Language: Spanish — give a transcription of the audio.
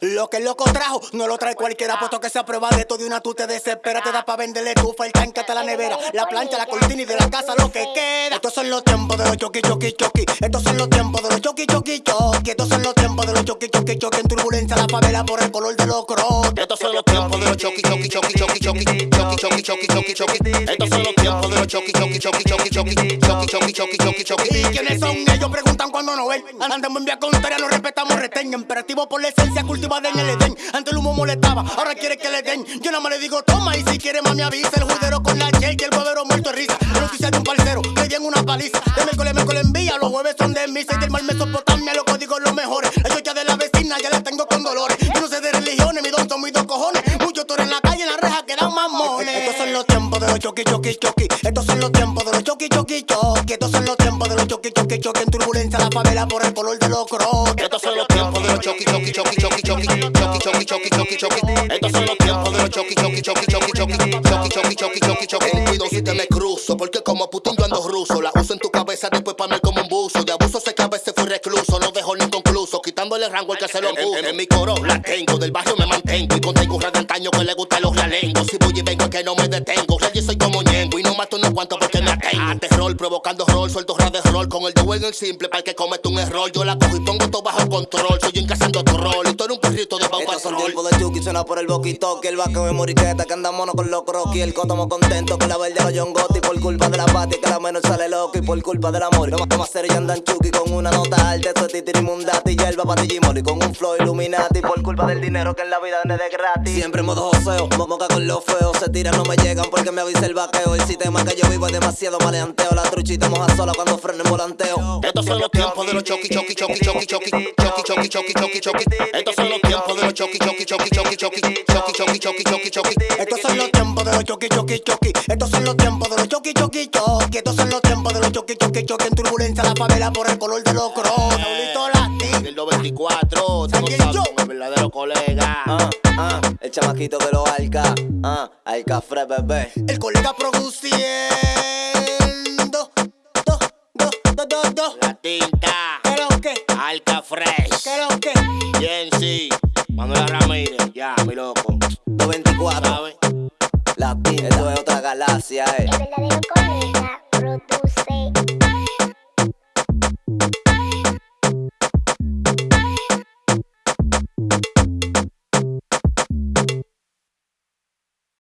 Lo que el loco trajo, no lo trae cualquiera, puesto que se aprueba de todo de una tú te desesperas, te da pa' venderle el tanque hasta la nevera, la plancha, la cortina y de la casa lo que queda. Estos son los tiempos de los choqui, choqui, choqui. Estos son los tiempos de los choqui, choqui, choqui. Estos son los tiempos de los choqui, choqui, choqui. En turbulencia la favela por el color de los crocs. Estos son los tiempos de los choqui, choqui, choqui, choqui, choqui. Choqui, choqui, choqui, choqui, choqui. Estos son los tiempos de los choqui, choqui, choqui, choqui, choqui. Choqui, choqui, choqui, choqui, choqui. ¿Y quiénes son ellos? Preguntan cuando no ven. Andamos en vía contraria, lo respetamos, reten. Imperativo por la esencia cultivada en el Edén. Antes el humo molestaba, ahora quiere que le den. Yo nada más le digo, toma, y si quiere, mami, avisa. El juidero con la J y el huevero muerto de risa. La noticia de un parcero, le dieron una paliza. De miércoles, miércoles envía, los jueves son de misa. Y del mal Mesopotamia, los en la calle, en la reja, que dan mamones. Estos son los tiempos de los choqui, choqui, choqui. Estos son los tiempos de los choqui, choqui, choqui. Estos son los tiempos de los choqui, choqui, choqui. En turbulencia la favela por el color de los crocs. Estos son los tiempos de los choqui, choqui, choqui, choqui, choqui. Choqui, choqui, choqui, choqui, choqui. Estos son los tiempos de los choqui, choqui, choqui, choqui, choqui. Choqui, choqui, choqui, choqui, choqui. Ten cuidado si te me cruzo, porque como Putin yo ando ruso. La uso en tu cabeza después pa' mí como un buzo. De abuso sé que a veces fui recluso, no dejo ni Quitándole rango al que se lo puso. En, en mi coro la tengo, del barrio me mantengo. Y contengo un de antaño que le gustan los realengos. Si voy y vengo es que no me detengo. Real, yo soy como ñengo y no mato no cuanto porque me atengo. Ante rol, provocando rol, suelto de rol. Con el de en el simple, para el que comete un error. Yo la cojo y pongo todo bajo control. Soy encasando tu rol. Y tú eres un son rol. tiempos de Chucky, suena por el boquito Que el vaqueo de moriqueta, que andamos con los croquis El cotomo contento con la verde los John Gotti Por culpa de la pati, que la menor sale loco Y por culpa del amor, toma, toma serio y andan Chucky Con una nota alta, esto es titiri mundati Y el patilla y con un flow illuminati Por culpa del dinero que en la vida no es de gratis Siempre en modo joseo, mo- moca con los feos Se tiran, no me llegan porque me avisa el vaqueo El sistema que yo vivo es demasiado maleanteo La truchita moja sola cuando freno en volanteo Estos son los tiempos de los choqui, choqui, choqui, choqui, choqui. Choqui, choqui, choqui, choqui, choqui. Estos son los tiempos de los choqui, choqui, choqui, choqui, choqui. Choqui, choqui, choqui, choqui, choqui. Estos son los tiempos de los choqui, choqui, choqui. Estos son los tiempos de los choqui, choqui, choqui. Estos son los tiempos de los choqui, choqui, choqui. En turbulencia la favela por el color de los crocs. Saulito Latín. El 94, tú no También sabes, yo. con el verdadero colega. Ah, ah, el chamaquito de los alca, ah, alca fre bebé. El colega produciendo. Do, do, do, do, do. La tinta, ¿Qué lo que? Alca Fresh, ¿Qué lo que? Jensi, Manuel Ramírez, ya, mi loco. 224, ¿Sabes? latín, esto es otra galaxia, eh.